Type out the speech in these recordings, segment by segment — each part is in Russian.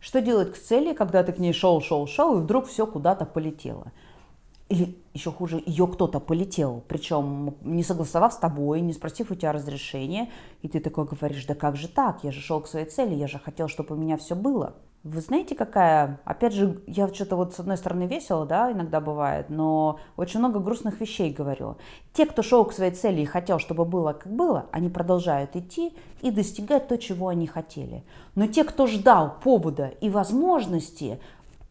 Что делать к цели, когда ты к ней шел, шел, шел, и вдруг все куда-то полетело? Или еще хуже, ее кто-то полетел, причем не согласовав с тобой, не спросив у тебя разрешения, и ты такой говоришь, да как же так, я же шел к своей цели, я же хотел, чтобы у меня все было. Вы знаете, какая, опять же, я что-то вот с одной стороны весело, да, иногда бывает, но очень много грустных вещей говорю. Те, кто шел к своей цели и хотел, чтобы было как было, они продолжают идти и достигать то, чего они хотели. Но те, кто ждал повода и возможности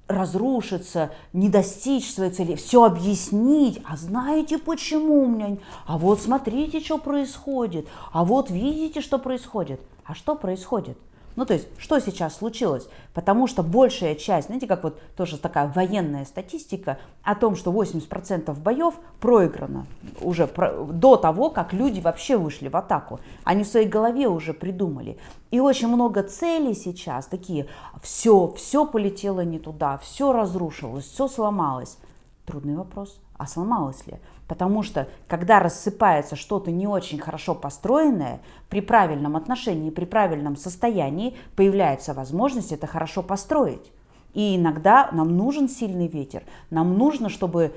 разрушиться, не достичь своей цели, все объяснить, а знаете почему меня, а вот смотрите, что происходит, а вот видите, что происходит. А что происходит? Ну, то есть, что сейчас случилось? Потому что большая часть, знаете, как вот тоже такая военная статистика о том, что 80% боев проиграно уже про, до того, как люди вообще вышли в атаку. Они в своей голове уже придумали. И очень много целей сейчас такие, все, все полетело не туда, все разрушилось, все сломалось. Трудный вопрос, а сломалось ли? Потому что, когда рассыпается что-то не очень хорошо построенное, при правильном отношении, при правильном состоянии появляется возможность это хорошо построить. И иногда нам нужен сильный ветер, нам нужно, чтобы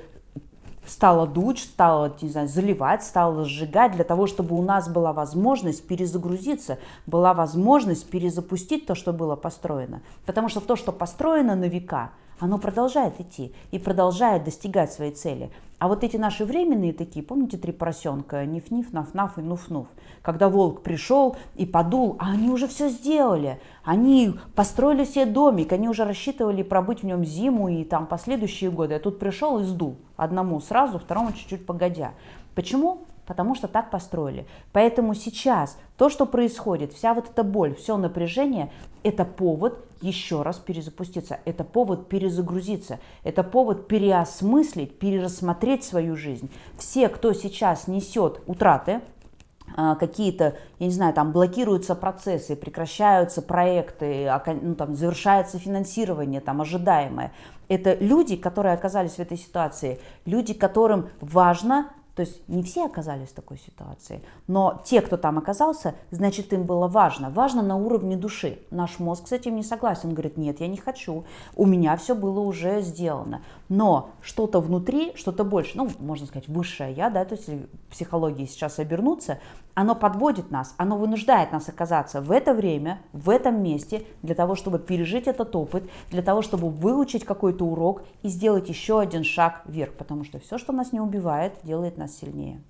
стало дуть, стало не знаю, заливать, стало сжигать, для того, чтобы у нас была возможность перезагрузиться, была возможность перезапустить то, что было построено. Потому что то, что построено на века – оно продолжает идти и продолжает достигать своей цели. А вот эти наши временные такие, помните, три поросенка, ниф-ниф, наф-наф и нуф-нуф, когда волк пришел и подул, а они уже все сделали, они построили себе домик, они уже рассчитывали пробыть в нем зиму и там последующие годы, а тут пришел и сдул одному сразу, второму чуть-чуть погодя. Почему? Потому что так построили. Поэтому сейчас то, что происходит, вся вот эта боль, все напряжение, это повод еще раз перезапуститься, это повод перезагрузиться, это повод переосмыслить, перерассмотреть свою жизнь. Все, кто сейчас несет утраты, а, какие-то, я не знаю, там блокируются процессы, прекращаются проекты, ну, там, завершается финансирование, там, ожидаемое. Это люди, которые оказались в этой ситуации, люди, которым важно то есть не все оказались в такой ситуации, но те, кто там оказался, значит им было важно. Важно на уровне души. Наш мозг с этим не согласен. Он говорит, нет, я не хочу. У меня все было уже сделано. Но что-то внутри, что-то больше, ну, можно сказать, высшее я, да, то есть психологии сейчас обернуться, оно подводит нас, оно вынуждает нас оказаться в это время, в этом месте, для того, чтобы пережить этот опыт, для того, чтобы выучить какой-то урок и сделать еще один шаг вверх, потому что все, что нас не убивает, делает нас сильнее.